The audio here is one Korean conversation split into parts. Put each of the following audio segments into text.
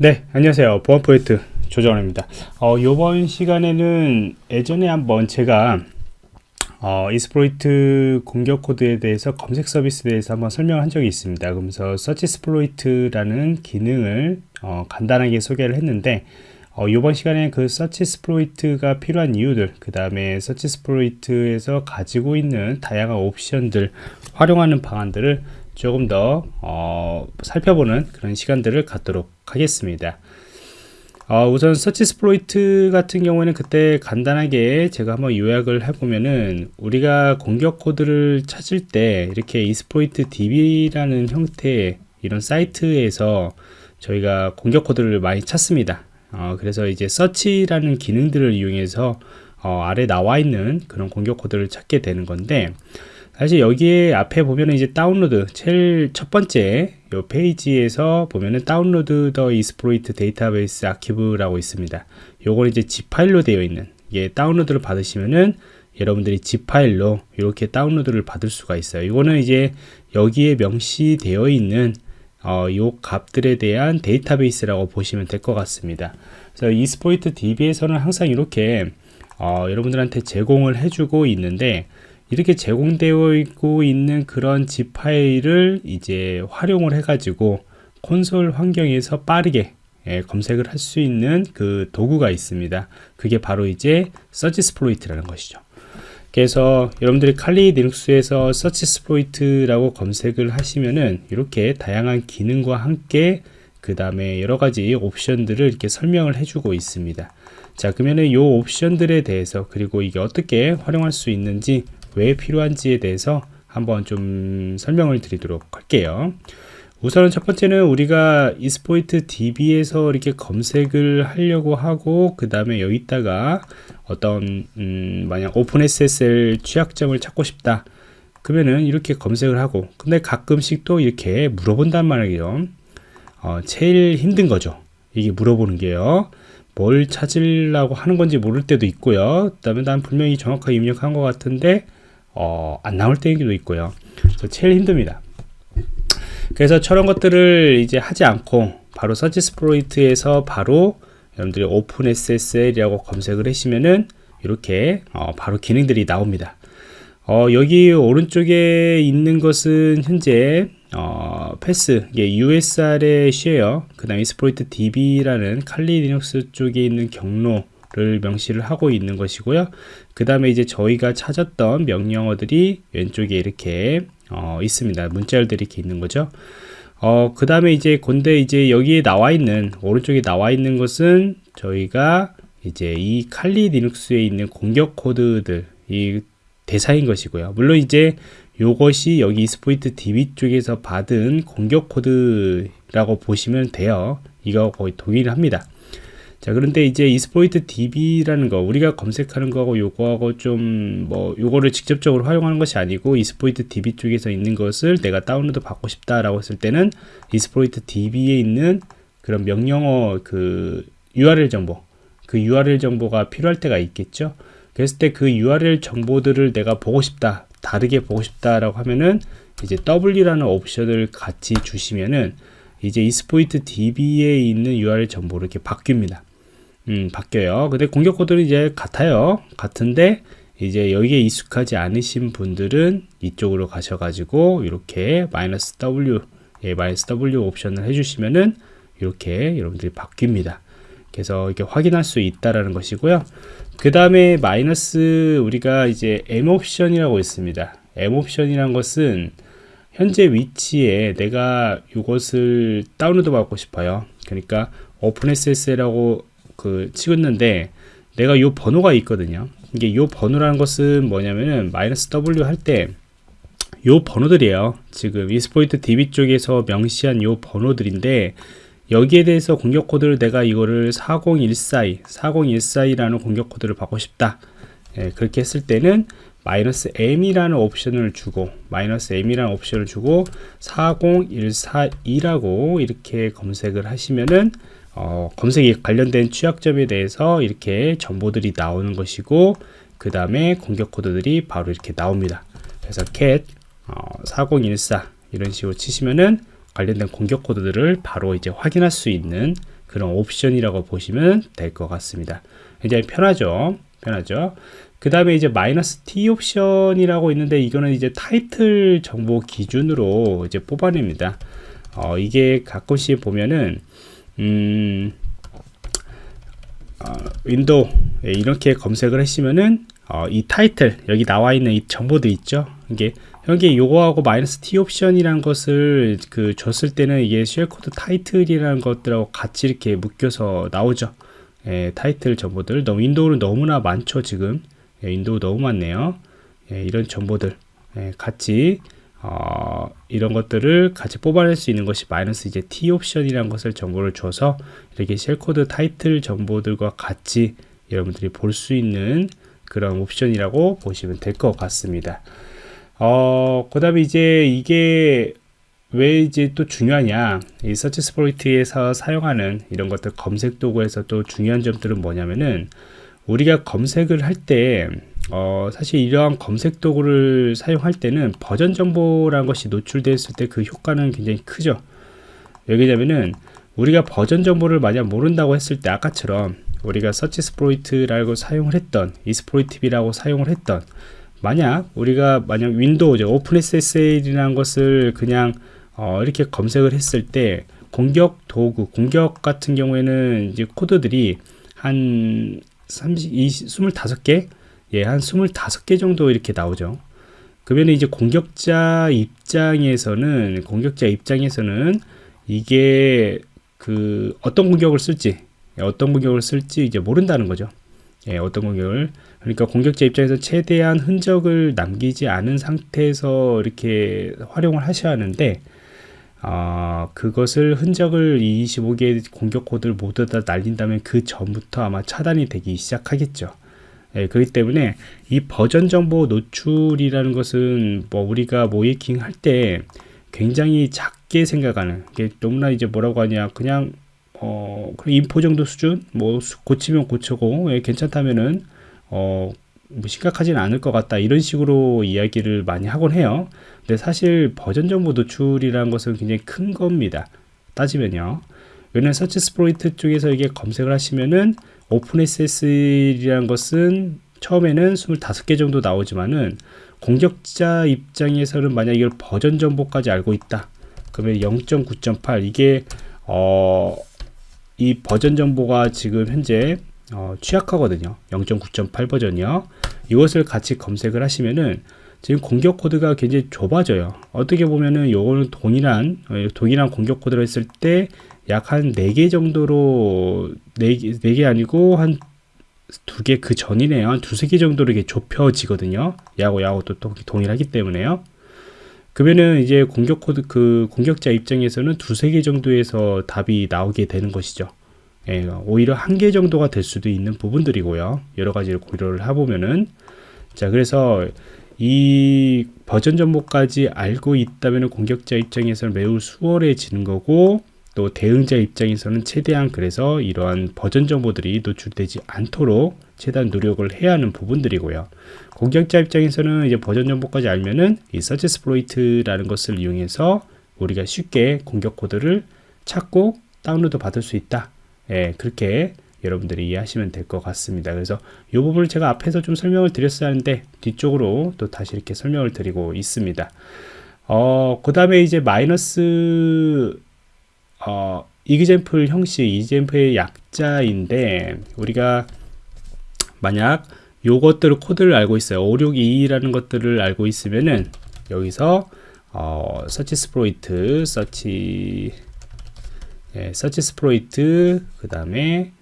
네 안녕하세요. 보안 프로젝트 조정원입니다. 어, 이번 시간에는 예전에 한번 제가 어, exploit 공격 코드에 대해서 검색 서비스에 대해서 한번 설명한 적이 있습니다. 그러면서 SearchSploit이라는 기능을 어, 간단하게 소개를 했는데 어, 이번 시간에 그 서치 스플로이트가 필요한 이유들 그 다음에 SearchSploit에서 가지고 있는 다양한 옵션들 활용하는 방안들을 조금 더 어, 살펴보는 그런 시간들을 갖도록 하겠습니다. 어, 우선 SearchSploit 같은 경우에는 그때 간단하게 제가 한번 요약을 해보면은 우리가 공격 코드를 찾을 때 이렇게 exploit DB라는 형태의 이런 사이트에서 저희가 공격 코드를 많이 찾습니다. 어, 그래서 이제 search라는 기능들을 이용해서 어, 아래 나와 있는 그런 공격 코드를 찾게 되는 건데 사실 여기에 앞에 보면은 이제 다운로드 제일 첫 번째 요 페이지에서 보면은 download the exploit database archive라고 있습니다. 요건 이제 zip 파일로 되어 있는 이게 다운로드를 받으시면은 여러분들이 zip 파일로 이렇게 다운로드를 받을 수가 있어요. 이거는 이제 여기에 명시되어 있는 어, 요 값들에 대한 데이터베이스라고 보시면 될 것 같습니다. 그래서 exploit DB에서는 항상 이렇게 어, 여러분들한테 제공을 해주고 있는데 이렇게 제공되어 있고 있는 그런 zip 파일을 이제 활용을 해 가지고 콘솔 환경에서 빠르게 예, 검색을 할 수 있는 그 도구가 있습니다 그게 바로 이제 SearchSploit이라는 것이죠 그래서 여러분들이 칼리 리눅스에서 SearchSploit이라고 검색을 하시면은 이렇게 다양한 기능과 함께 그 다음에 여러 가지 옵션들을 이렇게 설명을 해주고 있습니다 자 그러면은 이 옵션들에 대해서 그리고 이게 어떻게 활용할 수 있는지 왜 필요한지에 대해서 한번 좀 설명을 드리도록 할게요. 우선은 첫 번째는 우리가 이스포이트 DB에서 이렇게 검색을 하려고 하고 그 다음에 여기다가 어떤 음 만약 오픈 SSL 취약점을 찾고 싶다 그러면은 이렇게 검색을 하고 근데 가끔씩 또 이렇게 물어본단 말이에요 어, 제일 힘든 거죠 이게 물어보는 게요 뭘 찾으려고 하는 건지 모를 때도 있고요 그 다음에 난 분명히 정확하게 입력한 것 같은데 어, 안 나올 때도 있고요. 제일 힘듭니다. 그래서 저런 것들을 이제 하지 않고 바로 서치 스프로이트에서 바로 여러분들이 오픈 SSL이라고 검색을 하시면은 이렇게 어, 바로 기능들이 나옵니다. 어, 여기 오른쪽에 있는 것은 현재 어, path, 이게 usr의 share, 그 다음에 exploit DB라는 칼리 리눅스 쪽에 있는 경로, 를 명시를 하고 있는 것이고요 그 다음에 이제 저희가 찾았던 명령어들이 왼쪽에 이렇게 어, 있습니다. 문자열들이 이렇게 있는 거죠. 어, 그 다음에 이제 근데 이제 여기에 나와 있는 오른쪽에 나와 있는 것은 저희가 이제 이 칼리 리눅스에 있는 공격 코드들 이 대상인 것이고요. 물론 이제 요것이 여기 exploit DB 쪽에서 받은 공격 코드라고 보시면 돼요. 이거 거의 동일합니다 자 그런데 이제 exploit DB라는 거 우리가 검색하는 거하고 요거하고 좀 뭐 요거를 직접적으로 활용하는 것이 아니고 exploit DB 쪽에서 있는 것을 내가 다운로드 받고 싶다라고 했을 때는 exploit DB에 있는 그런 명령어 그 URL 정보 그 URL 정보가 필요할 때가 있겠죠? 그랬을 때 그 URL 정보들을 내가 보고 싶다 다르게 보고 싶다라고 하면은 이제 W라는 옵션을 같이 주시면은 이제 이스포이트 DB에 있는 URL 정보를 이렇게 바뀝니다 음, 바뀌어요. 근데 공격 코드는 이제 같아요. 같은데 이제 여기에 익숙하지 않으신 분들은 이쪽으로 가셔가지고 이렇게 마이너스 W 예, 마이너스 W 옵션을 해주시면은 이렇게 여러분들이 바뀝니다. 그래서 이렇게 확인할 수 있다라는 것이고요. 그 다음에 마이너스 우리가 이제 M 옵션이라고 있습니다. M 옵션이란 것은 현재 위치에 내가 이것을 다운로드 받고 싶어요. 그러니까 오픈SS라고 그 찍었는데 내가 요 번호가 있거든요. 이게 요 번호라는 것은 뭐냐면은 마이너스 W 할 때 요 번호들이에요. 지금 이스포이트 DB 쪽에서 명시한 요 번호들인데 여기에 대해서 공격 코드를 내가 이거를 4014 4014라는 공격 코드를 받고 싶다. 예, 그렇게 했을 때는 마이너스 M이라는 옵션을 주고 마이너스 M이라는 옵션을 주고 40142라고 이렇게 검색을 하시면은 어, 검색에 관련된 취약점에 대해서 이렇게 정보들이 나오는 것이고 그 다음에 공격 코드들이 바로 이렇게 나옵니다 그래서 cat 어, 4014 이런 식으로 치시면은 관련된 공격 코드들을 바로 이제 확인할 수 있는 그런 옵션이라고 보시면 될 것 같습니다. 굉장히 편하죠. 편하죠. 그 다음에 이제 마이너스 T 옵션이라고 있는데 이거는 이제 타이틀 정보 기준으로 이제 뽑아냅니다. 어, 이게 가끔씩 보면은 음, 어, 윈도우. 예, 이렇게 검색을 하시면은 어, 이 타이틀 여기 나와 있는 이 정보들 있죠? 이게 여기 요거하고 마이너스 T 옵션이라는 것을 그 줬을 때는 이게 shellcode 타이틀이라는 것들하고 같이 이렇게 묶여서 나오죠. 예, 타이틀 정보들. 너무 윈도우는 너무나 많죠 지금. 예, 윈도우 너무 많네요. 예, 이런 정보들. 예, 같이 어, 이런 것들을 같이 뽑아낼 수 있는 것이 마이너스 이제 T 옵션이라는 것을 정보를 줘서 이렇게 shellcode 타이틀 정보들과 같이 여러분들이 볼 수 있는 그런 옵션이라고 보시면 될 것 같습니다. 어, 그 다음에 이제 이게 왜 이제 또 중요하냐 이 서치 스포이트에서 사용하는 이런 것들 검색 도구에서 또 중요한 점들은 뭐냐면은 우리가 검색을 할 때 어, 사실 이러한 검색 도구를 사용할 때는 버전 정보라는 것이 노출되었을 때 그 효과는 굉장히 크죠. 왜냐면은 우리가 버전 정보를 만약 모른다고 했을 때 아까처럼 우리가 SearchSploit이라고 사용을 했던 Exploit-DB라고 사용을 했던 만약 우리가 만약 윈도우 OpenSSL이라는 것을 그냥 어, 이렇게 검색을 했을 때 공격 도구 공격 같은 경우에는 이제 코드들이 한 30, 20, 25개 예, 한 25개 정도 이렇게 나오죠. 그러면 이제 공격자 입장에서는 공격자 입장에서는 이게 그 어떤 공격을 쓸지 예, 어떤 공격을 쓸지 이제 모른다는 거죠. 예, 어떤 공격을 그러니까 공격자 입장에서 최대한 흔적을 남기지 않은 상태에서 이렇게 활용을 하셔야 하는데 어, 그것을 흔적을 25개의 공격 코드를 모두 다 날린다면 그 전부터 아마 차단이 되기 시작하겠죠. 예, 그렇기 때문에 이 버전 정보 노출이라는 것은 뭐 우리가 모이킹 할 때 굉장히 작게 생각하는 게 너무나 이제 뭐라고 하냐 그냥 어 그냥 info 정도 수준 뭐 고치면 고쳐고 예, 괜찮다면은 어 뭐 심각하지는 않을 것 같다 이런 식으로 이야기를 많이 하곤 해요. 근데 사실 버전 정보 노출이라는 것은 굉장히 큰 겁니다. 따지면요. 왜냐면 SearchSploit 쪽에서 이게 검색을 하시면은 OpenSSL이라는 것은 처음에는 25개 정도 나오지만은 공격자 입장에서는 만약 이걸 버전 정보까지 알고 있다. 그러면 0.9.8 이게 어, 이 버전 정보가 지금 현재 어, 취약하거든요. 0.9.8 버전이요. 이것을 같이 검색을 하시면은 지금 공격 코드가 굉장히 좁아져요. 어떻게 보면은 요거는 동일한 어, 동일한 공격 코드를 했을 때 약 한 4개 정도로 4개, 4개 아니고 한 두 개 그 전이네요. 한 두세 개 정도로 이게 좁혀지거든요. 야구 야구 또, 또 동일하기 때문에요. 그러면은 이제 공격 코드 그 공격자 입장에서는 두세 개 정도에서 답이 나오게 되는 것이죠. 예, 오히려 한 개 정도가 될 수도 있는 부분들이고요. 여러 가지를 고려를 해보면은 자 그래서 이 버전 정보까지 알고 있다면 공격자 입장에서는 매우 수월해지는 거고 또 대응자 입장에서는 최대한 그래서 이러한 버전 정보들이 노출되지 않도록 최대한 노력을 해야 하는 부분들이고요. 공격자 입장에서는 이제 버전 정보까지 알면은 이 SearchSploit이라는 것을 이용해서 우리가 쉽게 공격 코드를 찾고 다운로드 받을 수 있다. 예, 그렇게 여러분들이 이해하시면 될 것 같습니다. 그래서 이 부분을 제가 앞에서 좀 설명을 드렸어야 하는데 뒤쪽으로 또 다시 이렇게 설명을 드리고 있습니다. 어, 그 다음에 이제 마이너스 어, example 형식, example의 약자인데 우리가 만약 요것들을 코드를 알고 있어요. 562라는 것들을 알고 있으면은 여기서 어, SearchSploit, search 예, SearchSploit 그 다음에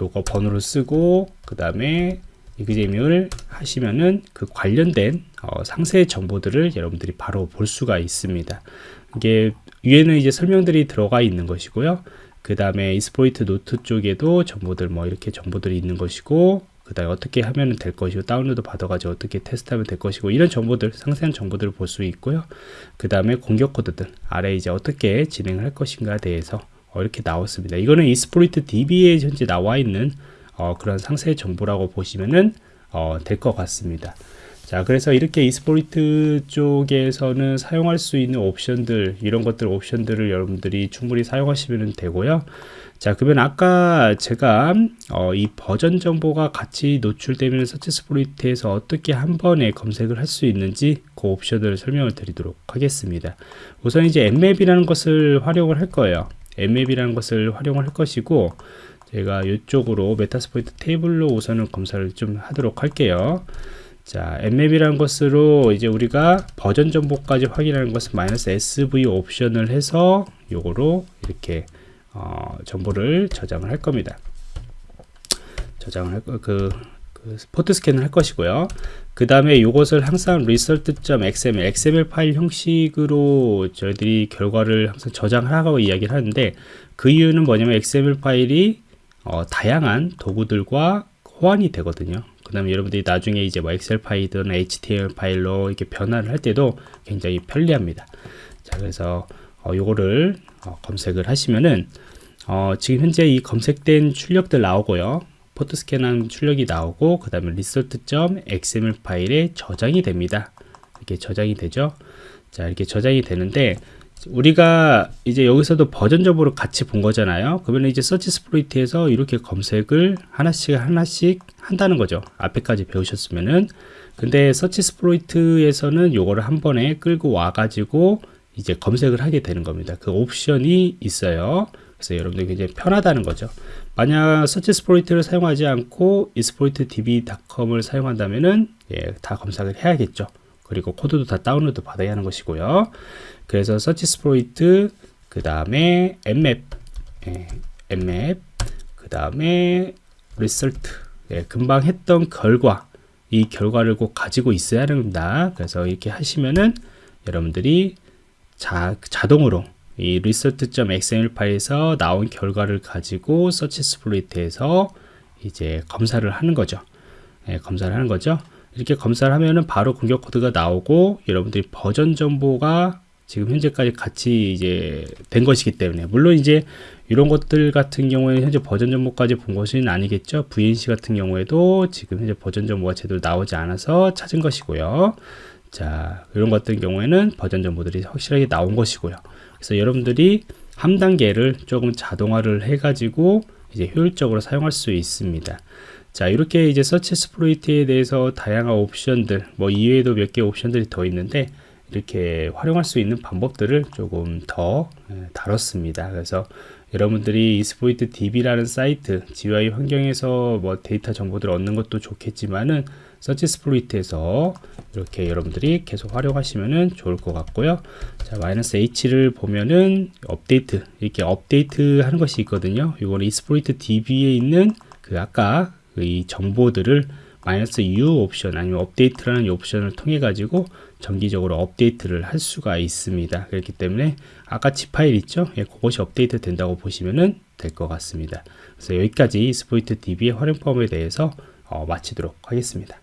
요거 번호를 쓰고 그 다음에 exam을 하시면은 그 관련된 어, 상세 정보들을 여러분들이 바로 볼 수가 있습니다. 이게 위에는 이제 설명들이 들어가 있는 것이고요. 그 다음에 exploit 노트 쪽에도 정보들 뭐 이렇게 정보들이 있는 것이고 그 다음에 어떻게 하면 될 것이고 다운로드 받아가지고 어떻게 테스트하면 될 것이고 이런 정보들 상세한 정보들을 볼 수 있고요 그 다음에 공격 코드들 아래 이제 어떻게 진행할 것인가에 대해서 어, 이렇게 나왔습니다. 이거는 Exploit DB에 현재 나와 있는 어, 그런 상세 정보라고 보시면은 어, 될 것 같습니다. 자 그래서 이렇게 exploit 쪽에서는 사용할 수 있는 옵션들 이런 것들 옵션들을 여러분들이 충분히 사용하시면 되고요. 자 그러면 아까 제가 어, 이 버전 정보가 같이 노출되면 SearchSploit에서 어떻게 한 번에 검색을 할 수 있는지 그 옵션을 설명을 드리도록 하겠습니다. 우선 이제 Nmap이라는 것을 활용을 할 거예요 Nmap이라는 것을 활용을 할 것이고 제가 이쪽으로 Metasploitable로 우선은 검사를 좀 하도록 할게요 자, Nmap이라는 것으로 이제 우리가 버전 정보까지 확인하는 것은 마이너스 SV 옵션을 해서 요거로 이렇게 어, 정보를 저장을 할 겁니다. 저장을 할 거, 그, 그 포트 스캔을 할 것이고요. 그 다음에 이것을 항상 result.xml, xml 파일 형식으로 저희들이 결과를 항상 저장하라고 이야기를 하는데 그 이유는 뭐냐면 xml 파일이 어, 다양한 도구들과 호환이 되거든요. 그 다음에 여러분들이 나중에 이제 뭐 엑셀 파일이든 HTML 파일로 이렇게 변화를 할 때도 굉장히 편리합니다. 자, 그래서 어, 요거를 어, 검색을 하시면은 어, 지금 현재 이 검색된 출력들 나오고요. 포트 스캔한 출력이 나오고 그 다음에 result.xml 파일에 저장이 됩니다. 이렇게 저장이 되죠. 자, 이렇게 저장이 되는데 우리가 이제 여기서도 버전적으로 같이 본 거잖아요. 그러면 이제 SearchSploit에서 이렇게 검색을 하나씩 하나씩 한다는 거죠. 앞에까지 배우셨으면은. 근데 SearchSploit에서는 요거를 한 번에 끌고 와 가지고 이제 검색을 하게 되는 겁니다. 그 옵션이 있어요. 그래서 여러분들 굉장히 편하다는 거죠. 만약 SearchSploit을 사용하지 않고 exploit-db.com을 사용한다면은 예, 다 검색을 해야겠죠. 그리고 코드도 다 다운로드 받아야 하는 것이고요. 그래서 SearchSploit 그 다음에 Nmap 예, Nmap 그 다음에 result 예, 금방 했던 결과 이 결과를 꼭 가지고 있어야 합니다. 그래서 이렇게 하시면은 여러분들이 자, 자동으로 이 result.xml 파일에서 나온 결과를 가지고 서치 스플릿에서 이제 검사를 하는 거죠. 예, 검사를 하는 거죠. 이렇게 검사를 하면은 바로 공격 코드가 나오고 여러분들이 버전 정보가 지금 현재까지 같이 이제 된 것이기 때문에 물론 이제 이런 것들 같은 경우에는 현재 버전 정보까지 본 것은 아니겠죠 VNC 같은 경우에도 지금 현재 버전 정보가 제대로 나오지 않아서 찾은 것이고요 자 이런 것 같은 경우에는 버전 정보들이 확실하게 나온 것이고요 그래서 여러분들이 한 단계를 조금 자동화를 해 가지고 이제 효율적으로 사용할 수 있습니다 자 이렇게 이제 서치 스프로이트에 대해서 다양한 옵션들 뭐 이외에도 몇 개 옵션들이 더 있는데 이렇게 활용할 수 있는 방법들을 조금 더 예, 다뤘습니다. 그래서 여러분들이 Exploit DB라는 사이트 GUI 환경에서 뭐 데이터 정보들을 얻는 것도 좋겠지만은 SearchSploit에서 이렇게 여러분들이 계속 활용하시면은 좋을 것 같고요. 자, 마이너스 H를 보면은 업데이트 이렇게 업데이트 하는 것이 있거든요. 이거는 Exploit DB에 있는 그 아까 이 정보들을 마이너스 U 옵션 아니면 업데이트라는 이 옵션을 통해 가지고 정기적으로 업데이트를 할 수가 있습니다. 그렇기 때문에 아까 지 파일 있죠? 예, 그것이 업데이트 된다고 보시면 될 것 같습니다. 그래서 여기까지 스포이트 DB의 활용법에 대해서 어, 마치도록 하겠습니다.